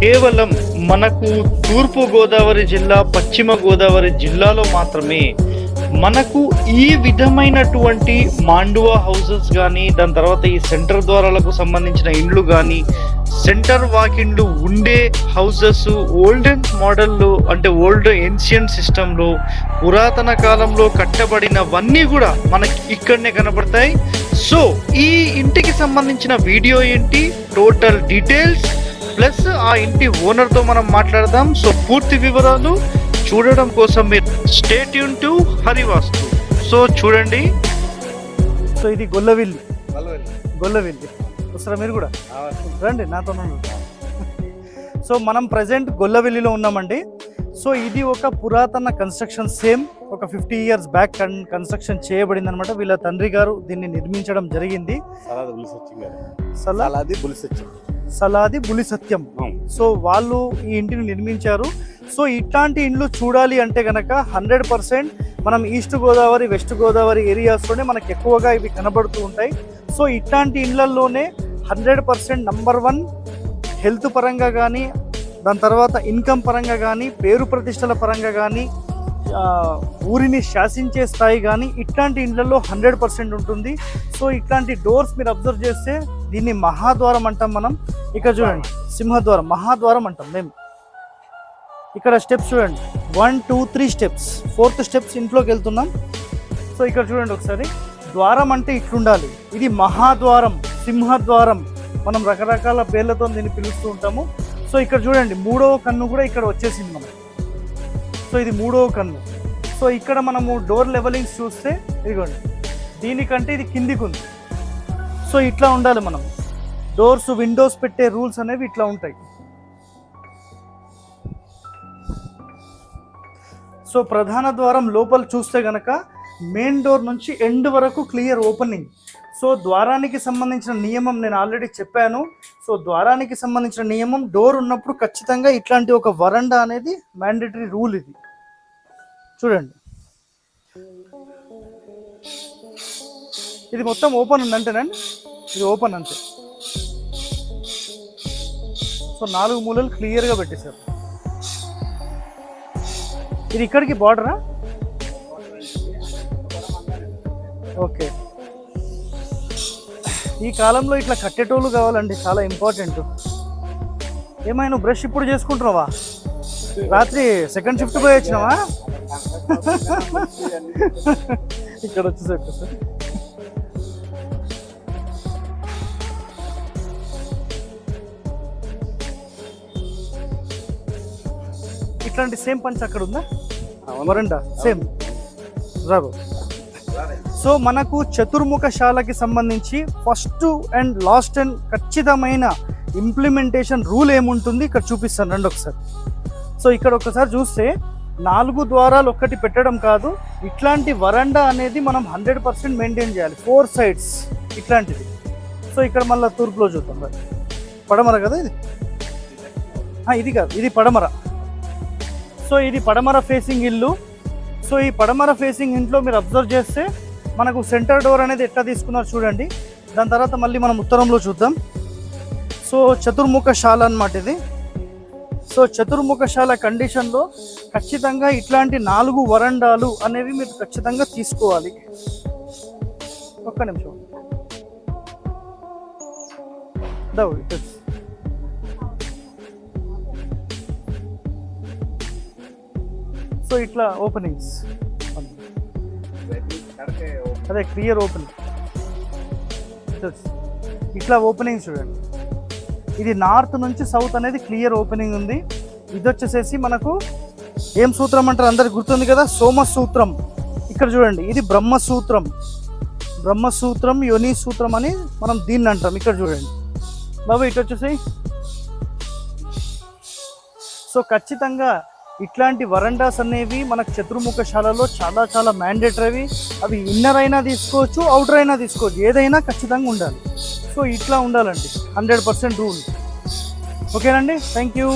కేవలం మనకు తూర్పు గోదావరి జిల్లా పశ్చిమ గోదావరి జిల్లాలో మాత్రమే మనకు ఈ విధమైనటువంటి మాండువా హౌసెస్ కానీ దాని తర్వాత ఈ సెంటర్ ద్వారాలకు సంబంధించిన ఇండ్లు కానీ సెంటర్ వాకిండ్లు ఉండే హౌసెస్ ఓల్డెన్ మోడల్లో అంటే ఓల్డ్ ఏన్షియంట్ సిస్టంలో పురాతన కాలంలో కట్టబడినవన్నీ కూడా మనకి ఇక్కడనే కనబడతాయి సో ఈ ఇంటికి సంబంధించిన వీడియో ఏంటి? టోటల్ డీటెయిల్స్ ప్లస్ ఆ ఇంటి ఓనర్తో మనం మాట్లాడదాం. సో పూర్తి వివరాలు చూడడం కోసం మీరు స్టేట్ యూన్ టు హరివాస్తు. సో చూడండి. సో ఇది గొల్లవిల్లి. గొల్లవిల్లి. వస్తారా మీరు కూడా? రండి నాతో సో మనం ప్రజెంట్ గొల్లవెల్లిలో ఉన్నామండి. సో ఇది ఒక పురాతన కన్స్ట్రక్షన్ సేమ్ ఒక ఫిఫ్టీ ఇయర్స్ బ్యాక్ కన్స్ట్రక్షన్ చేయబడింది అనమాట వీళ్ళ తండ్రి గారు దీన్ని నిర్మించడం జరిగింది. సలాది బుల్ సత్యం గారు. సలా సలాది బుల్ సత్యం. సో వాళ్ళు ఈ ఇంటిని నిర్మించారు. సో ఇట్లాంటి ఇండ్లు చూడాలి అంటే గనక హండ్రెడ్ పర్సెంట్ మనం ఈస్ట్ గోదావరి వెస్ట్ గోదావరి ఏరియాస్లోనే మనకు ఎక్కువగా ఇవి కనబడుతూ ఉంటాయి. సో ఇట్లాంటి ఇండ్లల్లోనే hundred percent number one health పరంగా కానీ దాని తర్వాత ఇన్కమ్ పరంగా కానీ పేరు ప్రతిష్టల పరంగా కానీ ఊరిని శాసించే స్థాయి కానీ ఇట్లాంటి ఇండ్లలో హండ్రెడ్ పర్సెంట్ ఉంటుంది. సో ఇట్లాంటి డోర్స్ మీరు అబ్జర్వ్ చేస్తే దీన్ని మహాద్వారం అంటాం మనం. ఇక్కడ చూడండి సింహద్వారం మహాద్వారం అంటాం మేము. ఇక్కడ స్టెప్స్ చూడండి. One two three steps. Fourth steps ఇంట్లోకి వెళ్తున్నాం. సో ఇక్కడ చూడండి ఒకసారి. ద్వారం అంటే ఇట్లుండాలి. ఇది మహాద్వారం సింహద్వారం. మనం రకరకాల పేర్లతో దీన్ని పిలుస్తూ ఉంటాము. సో ఇక్కడ చూడండి మూడవ కన్ను కూడా ఇక్కడ వచ్చేసింది మనం సో ఇది మూడవ కన్ను. సో ఇక్కడ మనము డోర్ లెవెలింగ్స్ చూస్తే ఇదిగోండి. దీనికంటే ఇది కిందికి ఉంది. సో ఇట్లా ఉండాలి మనం. డోర్స్ విండోస్ పెట్టే రూల్స్ అనేవి ఇట్లా ఉంటాయి. సో ప్రధాన ద్వారం లోపల చూస్తే గనక మెయిన్ డోర్ నుంచి ఎండ్ వరకు క్లియర్ ఓపెనింగ్ సో ద్వారానికి సంబంధించిన నియమం నేను ఆల్రెడీ చెప్పాను. సో ద్వారానికి సంబంధించిన నియమం డోర్ ఉన్నప్పుడు ఖచ్చితంగా ఇట్లాంటి ఒక వరండా అనేది మ్యాండేటరీ రూల్ ఇది. చూడండి. ఇది మొత్తం ఓపెన్ ఉంది అంతేనండి ఇది ఓపెన్ అంతే. సో నాలుగు మూలలు క్లియర్గా పెట్టేశారు. ఇది ఇక్కడికి బార్డరా ఓకే ఈ కాలంలో ఇట్లా కట్టేటోళ్ళు కావాలండి చాలా ఇంపార్టెంట్ ఏమైనా బ్రష్ ఇప్పుడు చేసుకుంటున్నావా? రాత్రి సెకండ్ షిఫ్ట్ పోయి వచ్చినావా? ఇక్కడ వచ్చేసరికి. సార్ ఇట్లాంటి సేమ్ పంచ్ అక్కడ ఉందా? వరండా సేమ్ రాబో సో మనకు చతుర్ముఖశాలకి సంబంధించి ఫస్ట్ అండ్ లాస్ట్ అండ్ ఖచ్చితమైన ఇంప్లిమెంటేషన్ రూల్ ఏముంటుంది? ఇక్కడ చూపిస్తాను. రండి ఒకసారి. సో ఇక్కడ ఒకసారి చూస్తే నాలుగు ద్వారాలు ఒక్కటి పెట్టడం కాదు ఇట్లాంటి వరండా అనేది మనం హండ్రెడ్ పర్సెంట్ మెయింటైన్ చేయాలి. ఫోర్ సైడ్స్ ఇట్లాంటిది. సో ఇక్కడ మళ్ళీ తూర్పులో చూద్దాం. పడమర కదా ఇది? ఇది కాదు. ఇది పడమర. సో ఇది పడమర ఫేసింగ్ ఇల్లు. సో ఈ పడమర ఫేసింగ్ ఇంట్లో మీరు అబ్జర్వ్ చేస్తే మనకు సెంటర్ డోర్ అనేది ఎట్లా తీసుకున్నారు చూడండి. దాని తర్వాత మళ్ళీ మనం ఉత్తరంలో చూద్దాం. సో చతుర్ముఖశాల అన్నమాట ఇది. సో చతుర్ముఖశాల కండిషన్లో ఖచ్చితంగా ఇట్లాంటి నాలుగు వరండాలు అనేవి మీరు ఖచ్చితంగా తీసుకోవాలి. ఒక్క నిమిషం. సో ఇట్లా ఓపెనింగ్స్ అదే క్లియర్ ఓపెనింగ్ ఇట్లా ఓపెనింగ్ చూడండి. ఇది నార్త్ నుంచి సౌత్ అనేది క్లియర్ ఓపెనింగ్ ఉంది. ఇది వచ్చేసేసి మనకు ఏం సూత్రం అంటారు? అందరికి గుర్తుంది కదా? సోమ సూత్రం. ఇక్కడ చూడండి ఇది బ్రహ్మసూత్రం బ్రహ్మసూత్రం యోని సూత్రం అని మనం దీన్ని అంటాం. ఇక్కడ చూడండి. బాబు ఇటు వచ్చేసి సో ఖచ్చితంగా ఇట్లాంటి వరండాస్ అనేవి మనకు చతుర్ముఖశాలలో చాలా చాలా మ్యాండేటరీ అవి ఇన్నర్ అయినా తీసుకోవచ్చు అవుటర్ అయినా తీసుకోవచ్చు. ఏదైనా ఖచ్చితంగా ఉండాలి. సో ఇట్లా ఉండాలండి. హండ్రెడ్ పర్సెంట్ రూల్ ఓకేనండి? Thank you